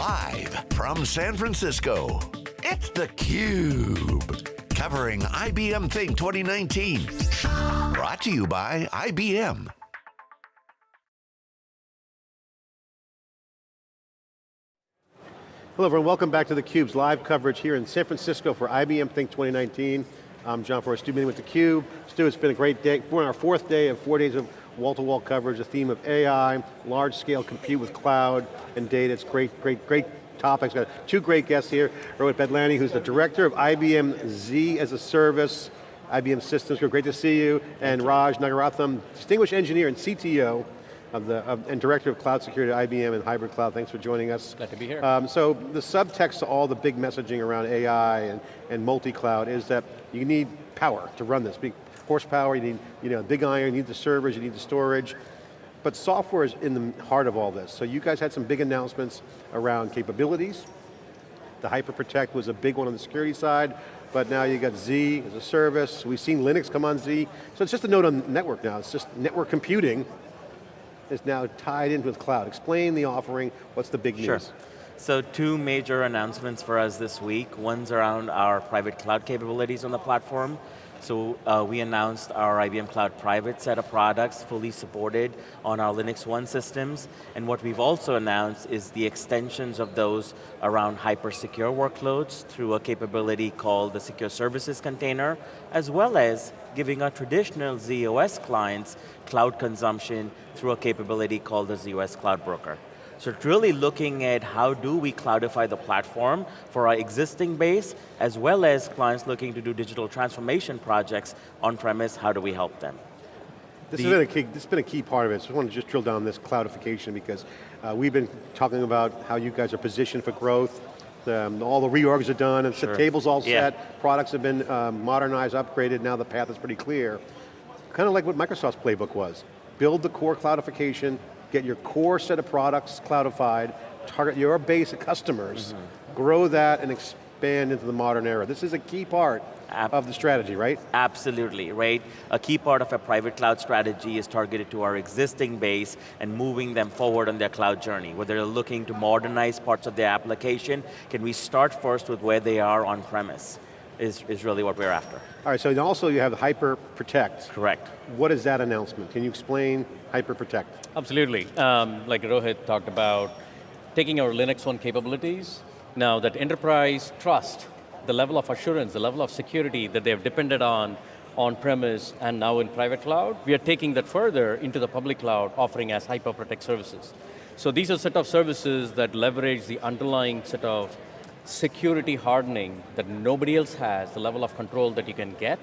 Live from San Francisco, it's theCUBE. Covering IBM Think 2019. Brought to you by IBM. Hello everyone, welcome back to theCUBE's live coverage here in San Francisco for IBM Think 2019. I'm John Furrier, Stu Miniman with theCUBE. Stu, it's been a great day. We're on our fourth day of four days of wall-to-wall -wall coverage, the theme of AI, large-scale compute with cloud and data. It's great, great, great topics. Got two great guests here. Rohit Badlaney, who's the director of IBM Z as a service, IBM Systems, great to see you. And Raj Nagaratnam, distinguished engineer and CTO of the, of, and Director of Cloud Security at IBM and Hybrid Cloud. Thanks for joining us. Glad to be here. Um, so the subtext to all the big messaging around AI and, and multi-cloud is that you need power to run this. Horsepower, you need you know, big iron, you need the servers, you need the storage. But software is in the heart of all this. So you guys had some big announcements around capabilities. The HyperProtect was a big one on the security side, but now you got Z as a service. We've seen Linux come on Z. So it's just a node on network now. It's just network computing is now tied in with cloud. Explain the offering, what's the big sure. news? So two major announcements for us this week. One's around our private cloud capabilities on the platform. So uh, we announced our IBM Cloud Private set of products fully supported on our Linux One systems. And what we've also announced is the extensions of those around hyper-secure workloads through a capability called the Secure Services Container, as well as giving our traditional z/OS clients cloud consumption through a capability called the z/OS Cloud Broker. So it's really looking at how do we cloudify the platform for our existing base, as well as clients looking to do digital transformation projects on-premise, how do we help them? This, the, has been a key, this has been a key part of it, so I want to just drill down this cloudification because uh, we've been talking about how you guys are positioned for growth, um, all the reorgs are done, and sure. the table's all yeah. set, products have been um, modernized, upgraded, now the path is pretty clear. Kind of like what Microsoft's playbook was. Build the core cloudification, get your core set of products cloudified, target your base of customers, mm -hmm. grow that and expand into the modern era. This is a key part Ab of the strategy, right? Absolutely, right? A key part of a private cloud strategy is targeted to our existing base and moving them forward on their cloud journey. Whether they're looking to modernize parts of their application, can we start first with where they are on premise? Is, is really what we're after. All right, so also you have Hyper Protect. Correct. What is that announcement? Can you explain Hyper Protect? Absolutely. Um, like Rohit talked about, taking our Linux One capabilities, now that enterprise trust, the level of assurance, the level of security that they've depended on on-premise and now in private cloud, we are taking that further into the public cloud, offering as Hyper Protect services. So these are set of services that leverage the underlying set of security hardening that nobody else has, the level of control that you can get,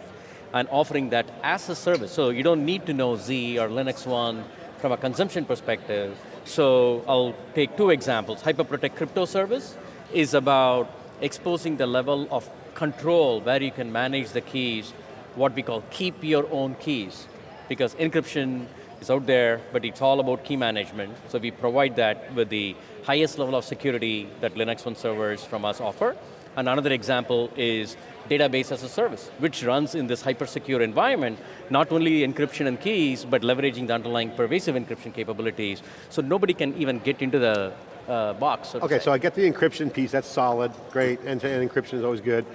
and offering that as a service. So you don't need to know Z or Linux One from a consumption perspective. So I'll take two examples. HyperProtect crypto service is about exposing the level of control where you can manage the keys, what we call keep your own keys. Because encryption is out there, but it's all about key management. So we provide that with the highest level of security that Linux One servers from us offer. And another example is database as a service, which runs in this hyper-secure environment, not only encryption and keys, but leveraging the underlying pervasive encryption capabilities, so nobody can even get into the uh, box. So okay, so I get the encryption piece, that's solid, great, end-to-end -end encryption is always good.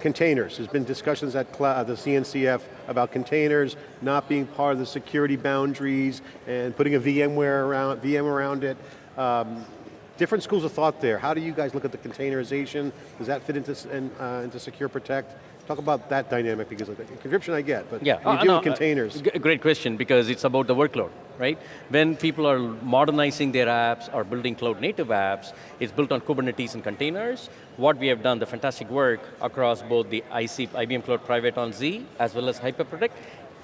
Containers, there's been discussions at the CNCF about containers not being part of the security boundaries and putting a VMware around, VM around it. Um, different schools of thought there. How do you guys look at the containerization? Does that fit into, uh, into Secure Protect? Talk about that dynamic because of the encryption I get, but yeah. you uh, do no, containers. Uh, great question because it's about the workload, right? When people are modernizing their apps or building cloud native apps, it's built on Kubernetes and containers. What we have done, the fantastic work across both the IC, IBM Cloud Private on Z as well as HyperProtect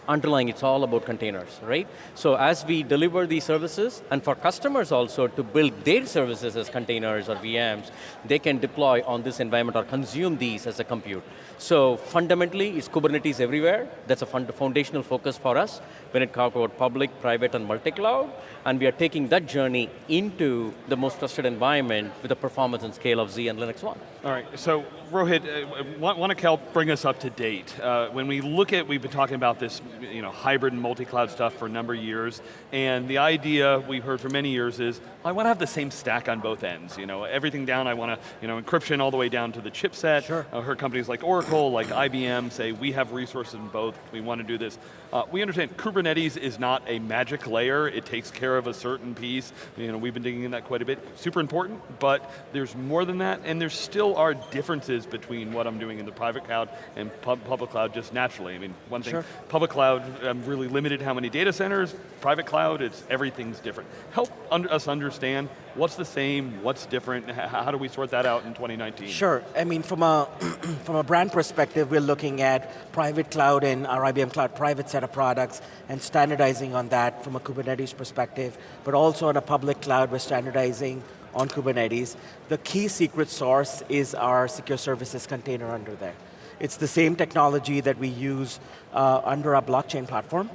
underlying it's all about containers, right? So as we deliver these services, and for customers also to build their services as containers or VMs, they can deploy on this environment or consume these as a compute. So fundamentally, it's Kubernetes everywhere. That's a foundational focus for us when it comes about public, private, and multi-cloud. And we are taking that journey into the most trusted environment with the performance and scale of Z and Linux One. All right, so Rohit, uh, want, to help bring us up to date. Uh, when we look at, we've been talking about this you know, hybrid and multi-cloud stuff for a number of years, and the idea we've heard for many years is, I want to have the same stack on both ends. You know, everything down, I want to, you know, encryption all the way down to the chipset. Sure. I heard companies like Oracle, like IBM say, we have resources in both, we want to do this. Uh, we understand Kubernetes is not a magic layer, it takes care of a certain piece. You know, we've been digging in that quite a bit. Super important, but there's more than that, and there still are differences between what I'm doing in the private cloud and pub public cloud just naturally. I mean, one thing, Sure. public cloud, I'm really limited how many data centers, private cloud, it's, everything's different. Help un us understand what's the same, what's different, how do we sort that out in 2019? Sure, I mean from a, from a brand perspective, we're looking at private cloud and our IBM Cloud private set of products and standardizing on that from a Kubernetes perspective, but also on a public cloud, we're standardizing on Kubernetes. The key secret source is our secure services container under there. It's the same technology that we use uh, under our blockchain platform,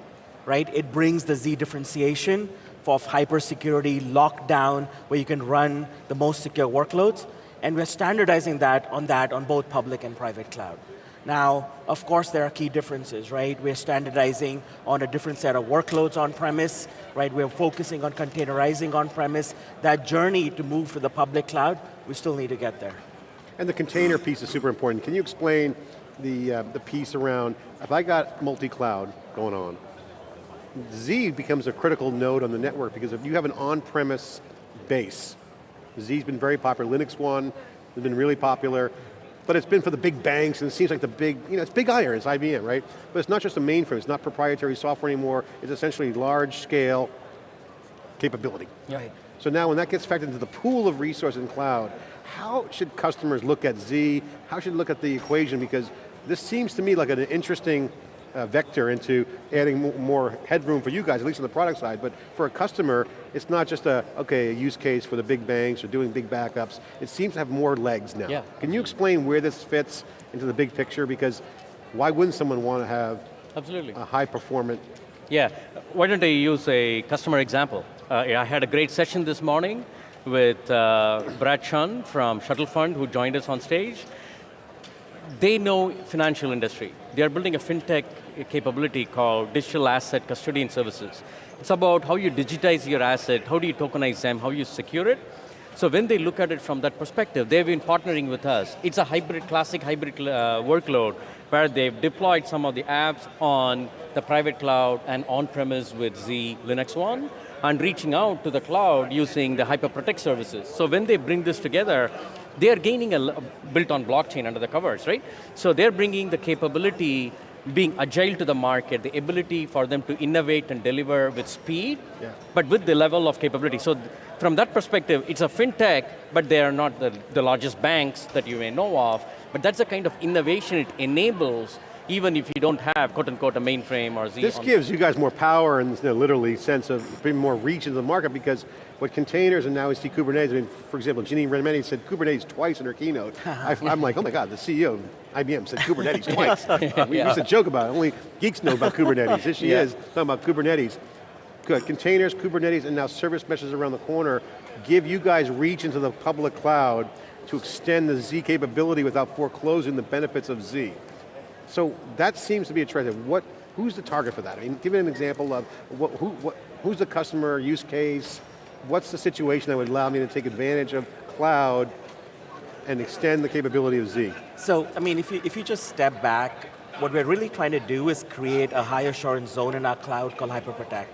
right? It brings the Z differentiation of hyper security, lockdown, where you can run the most secure workloads, and we're standardizing that on that on both public and private cloud. Now, of course there are key differences, right? We're standardizing on a different set of workloads on premise, right? We're focusing on containerizing on premise. That journey to move to the public cloud, we still need to get there. And the container piece is super important. Can you explain the, uh, the piece around, if I got multi-cloud going on, Z becomes a critical node on the network because if you have an on-premise base, Z's been very popular, Linux One has been really popular, but it's been for the big banks and it seems like the big, you know, it's big iron, it's IBM, right? But it's not just a mainframe, it's not proprietary software anymore, it's essentially large scale capability. Right. So now when that gets factored into the pool of resources in cloud, how should customers look at Z? How should they look at the equation? Because this seems to me like an interesting uh, vector into adding more headroom for you guys, at least on the product side, but for a customer, it's not just a, okay, a use case for the big banks or doing big backups. It seems to have more legs now. Yeah. Can you explain where this fits into the big picture? Because why wouldn't someone want to have Absolutely. a high performant Yeah, why don't I use a customer example? Uh, I had a great session this morning with uh, Brad Chun from Shuttle Fund who joined us on stage. They know financial industry. They are building a fintech capability called Digital Asset Custodian Services. It's about how you digitize your asset, how do you tokenize them, how you secure it. So when they look at it from that perspective, they've been partnering with us. It's a hybrid, classic hybrid uh, workload where they've deployed some of the apps on the private cloud and on-premise with Z Linux One, and reaching out to the cloud using the HyperProtect services. So when they bring this together, they are gaining a built on blockchain under the covers, right? So they're bringing the capability, being agile to the market, the ability for them to innovate and deliver with speed, Yeah. but with the level of capability. So th- from that perspective, it's a fintech, but they are not the, the largest banks that you may know of, but that's the kind of innovation it enables, even if you don't have, quote unquote, a mainframe or Z. This gives you guys more power and you know, literally sense of bringing more reach into the market because what containers and now we see Kubernetes, I mean, for example, Ginni Rometty said Kubernetes twice in her keynote. I, am like, oh my God, the CEO of IBM said Kubernetes twice. We used to joke about it, only geeks know about Kubernetes. Here she Yeah. is, talking about Kubernetes. Good, containers, Kubernetes, and now service meshes around the corner give you guys reach into the public cloud to extend the Z capability without foreclosing the benefits of Z. So that seems to be a trend. What, who's the target for that? I mean, give me an example of what, who, what, who's the customer use case? What's the situation that would allow me to take advantage of cloud and extend the capability of Z? So, I mean, if you, if you just step back, what we're really trying to do is create a high assurance zone in our cloud called HyperProtect.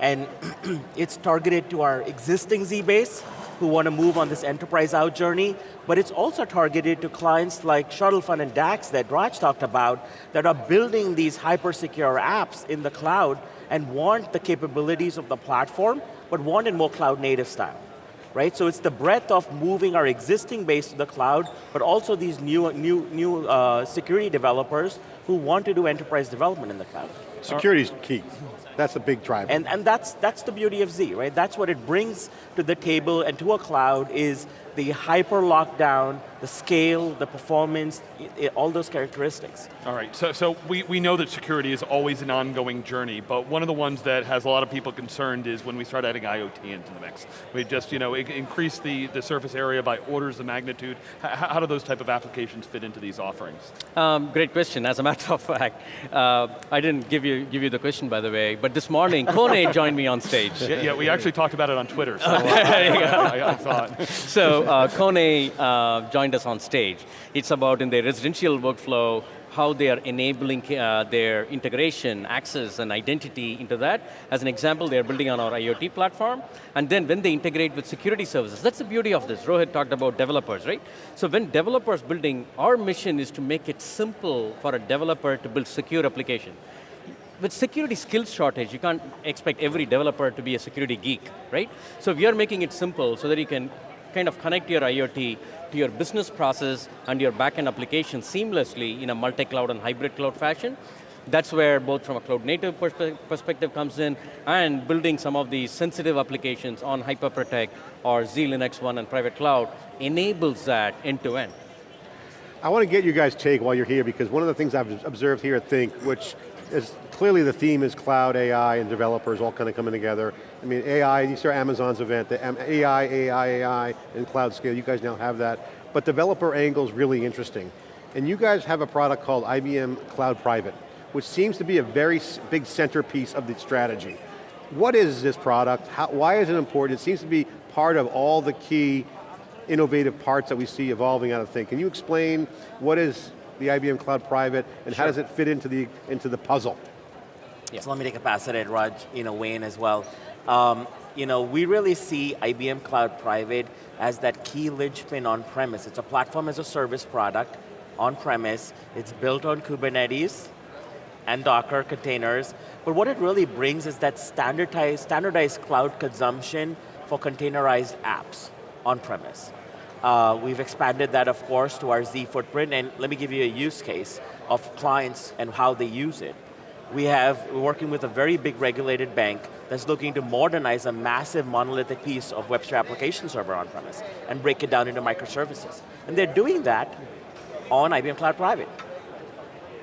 And it's targeted to our existing Z base who want to move on this enterprise out journey, but it's also targeted to clients like Shuttle Fund and DACS that Raj talked about that are building these hyper secure apps in the cloud and want the capabilities of the platform, but want it more cloud native style right? So it's the breadth of moving our existing base to the cloud, but also these new, new, new uh, security developers who want to do enterprise development in the cloud. Security is key. That's a big driver. And, and that's, that's the beauty of Z, right? That's what it brings to the table and to a cloud is the hyper lockdown, the scale, the performance, i- i- all those characteristics. All right, so, so we, we know that security is always an ongoing journey, but one of the ones that has a lot of people concerned is when we start adding IoT into the mix. We just, you know, increase the, the surface area by orders of magnitude. H how do those type of applications fit into these offerings? Um, great question. As a matter matter of fact, uh, I didn't give you give you the question by the way, but this morning Kone joined me on stage. Yeah, yeah, we actually talked about it on Twitter, so uh, I, I, saw it. So uh, Kone uh, joined us on stage. It's about in their residential workflow, how they are enabling uh, their integration, access, and identity into that. As an example, they're building on our IoT platform, and then when they integrate with security services, that's the beauty of this. Rohit talked about developers, right? So when developers building, our mission is to make it simple for a developer to build secure application with security skills shortage, you can't expect every developer to be a security geek, right? So we are making it simple so that you can kind of connect your IoT to your business process and your backend application seamlessly in a multi-cloud and hybrid cloud fashion. That's where both from a cloud native perspe perspective comes in and building some of these sensitive applications on HyperProtect or Z-Linux One and private cloud enables that end to end. I want to get you guys' take while you're here because one of the things I've observed here at Think, which is clearly the theme is cloud, AI, and developers all kind of coming together. I mean, AI, you saw Amazon's event, the AI, AI, AI, and cloud scale, you guys now have that. But developer angle is really interesting. And you guys have a product called IBM Cloud Private, which seems to be a very big centerpiece of the strategy. What is this product? How, why is it important? It seems to be part of all the key innovative parts that we see evolving out of Think. Can you explain what is the IBM Cloud Private and sure. how does it fit into the, into the puzzle? Yeah. So let me take a pass at it, Raj, you know, Wayne as well. Um, you know, we really see IBM Cloud Private as that key linchpin on premise. It's a platform as a service product on premise. It's built on Kubernetes and Docker containers. But what it really brings is that standardized, standardized cloud consumption for containerized apps on premise. Uh, we've expanded that, of course, to our Z footprint, and let me give you a use case of clients and how they use it we have, we're working with a very big regulated bank that's looking to modernize a massive monolithic piece of WebSphere application server on-premise and break it down into microservices. And they're doing that on IBM Cloud Private.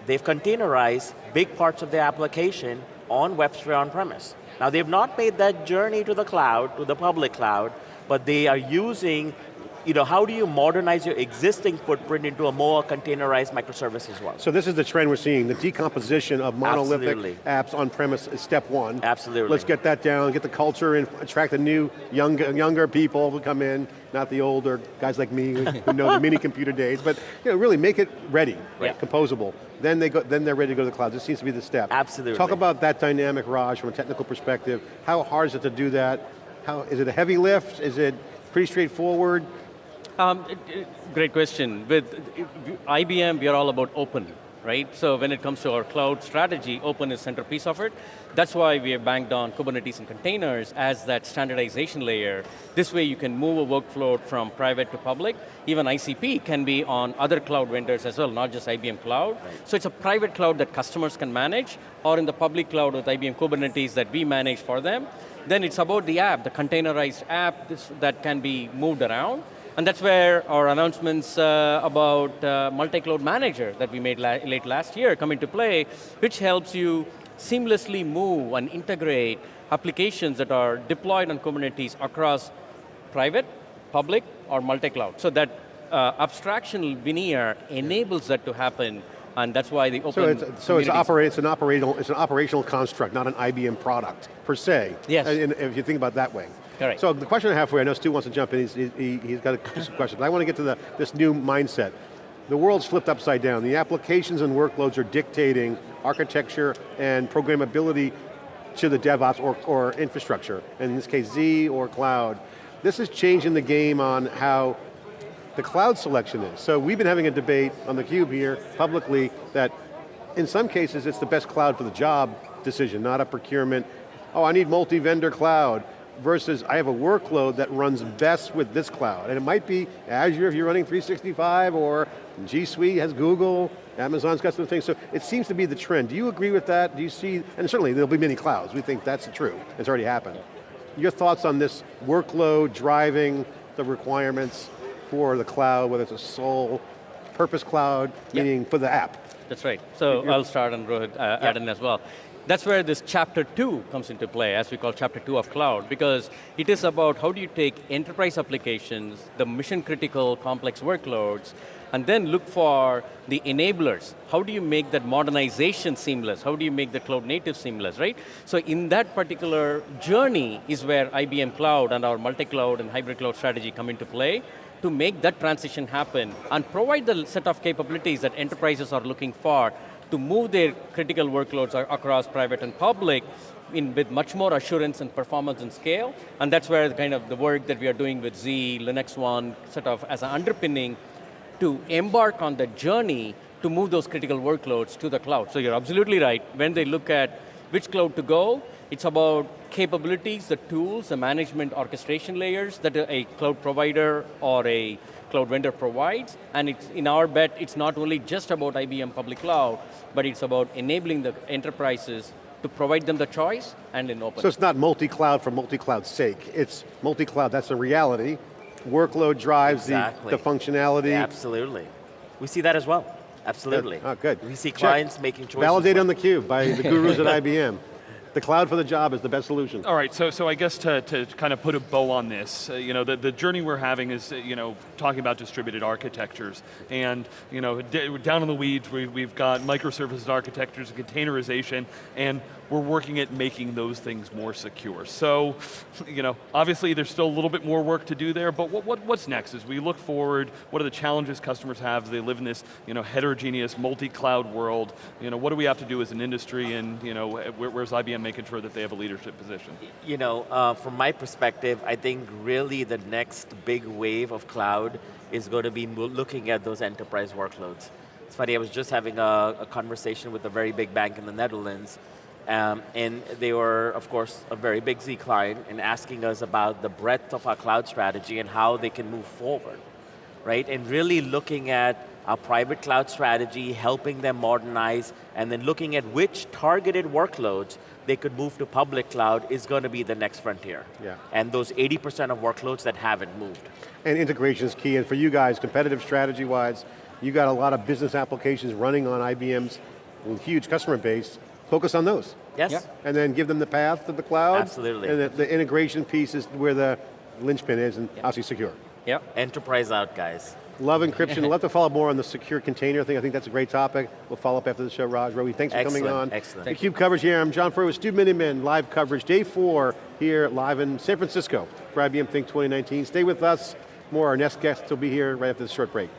They've containerized big parts of their application on WebSphere on-premise. Now they've not made that journey to the cloud, to the public cloud, but they are using you know, how do you modernize your existing footprint into a more containerized microservice as well? So this is the trend we're seeing, the decomposition of monolithic Absolutely. apps on premise is step one. Absolutely. Let's get that down, get the culture and attract the new younger, younger people who come in, not the older guys like me who know the mini computer days, but you know, really make it ready, right. composable. Then, they go, then they're ready to go to the cloud. This seems to be the step. Absolutely. Talk about that dynamic, Raj, from a technical perspective. How hard is it to do that? How, is it a heavy lift? Is it pretty straightforward? Um, great question. With IBM, we are all about open, right? So when it comes to our cloud strategy, open is centerpiece of it. That's why we have banked on Kubernetes and containers as that standardization layer. This way you can move a workflow from private to public. Even ICP can be on other cloud vendors as well, not just IBM Cloud. Right. So it's a private cloud that customers can manage, or in the public cloud with IBM Kubernetes that we manage for them. Then it's about the app, the containerized app this, that can be moved around. And that's where our announcements uh, about uh, multi-cloud manager that we made la late last year come into play, which helps you seamlessly move and integrate applications that are deployed on Kubernetes across private, public, or multi-cloud. So that uh, abstraction veneer enables that to happen and that's why the open So it's, so it's, it's, an operational, it's an operational construct, not an IBM product, per se. Yes. And if you think about that way. Correct. So the question I have for you, I know Stu wants to jump in, he's, he, has got a question, but I want to get to the, this new mindset. The world's flipped upside down. The applications and workloads are dictating architecture and programmability to the DevOps or, or infrastructure, in this case Z or cloud. This is changing the game on how the cloud selection is. So we've been having a debate on theCUBE here publicly that in some cases it's the best cloud for the job decision, not a procurement, oh I need multi-vendor cloud, versus I have a workload that runs best with this cloud. And it might be Azure if you're running 365 or G Suite has Google, Amazon's got some things, so it seems to be the trend. Do you agree with that? Do you see, and certainly there'll be many clouds, we think that's true, it's already happened. Your thoughts on this workload driving the requirements for the cloud, whether it's a sole purpose cloud, meaning for the app? That's right. So I'll start and Rohit uh, add in as well that's where this chapter two comes into play, as we call chapter two of cloud, because it is about how do you take enterprise applications, the mission critical complex workloads, and then look for the enablers. How do you make that modernization seamless? How do you make the cloud native seamless, right? So in that particular journey is where IBM Cloud and our multi-cloud and hybrid cloud strategy come into play to make that transition happen and provide the set of capabilities that enterprises are looking for to move their critical workloads across private and public in, with much more assurance and performance and scale. And that's where the kind of the work that we are doing with Z, Linux One, sort of as an underpinning to embark on the journey to move those critical workloads to the cloud. So you're absolutely right. When they look at which cloud to go, it's about capabilities, the tools, the management orchestration layers that a cloud provider or a cloud vendor provides. And it's, in our bet, it's not only just about IBM public cloud, but it's about enabling the enterprises to provide them the choice and in open. So it's not multi-cloud for multi-cloud's sake. It's multi-cloud, that's a reality. Workload drives the, Exactly. the functionality. Absolutely. We see that as well. Absolutely. Oh, good. We see Check. clients making choices. Validated like- on the cube by the gurus at IBM. The cloud for the job is the best solution. All right, so, so I guess to, to kind of put a bow on this, uh, you know, the, the journey we're having is, uh, you know, talking about distributed architectures. And, you know, down in the weeds, we, we've got microservices architectures and containerization, and we're working at making those things more secure. So, you know, obviously there's still a little bit more work to do there, but what, what, what's next? As we look forward, what are the challenges customers have as they live in this, you know, heterogeneous, multi-cloud world? You know, what do we have to do as an industry, and, you know, where, where's IBM making sure that they have a leadership position? You know, uh, from my perspective, I think really the next big wave of cloud is going to be looking at those enterprise workloads. It's funny, I was just having a, a conversation with a very big bank in the Netherlands, um, and they were, of course, a very big Z client, and asking us about the breadth of our cloud strategy and how they can move forward, right? And really looking at our private cloud strategy, helping them modernize, and then looking at which targeted workloads they could move to public cloud is going to be the next frontier. Yeah. And those 80% of workloads that haven't moved. And integration is key, and for you guys, competitive strategy-wise, you got a lot of business applications running on IBM's with huge customer base. Focus on those. Yes? Yeah. And then give them the path to the cloud. Absolutely. And the, the integration piece is where the linchpin is, and obviously secure. yeah. Enterprise out, guys. Love encryption. Love to follow more on the secure container thing. I think that's a great topic. We'll follow up after the show. Raj, Rowie, thanks for coming on. excellent. The CUBE coverage here. I'm John Furrier with Stu Miniman, live coverage. Day four here live in San Francisco for IBM Think 2019. Stay with us. More, our next guests will be here right after this short break.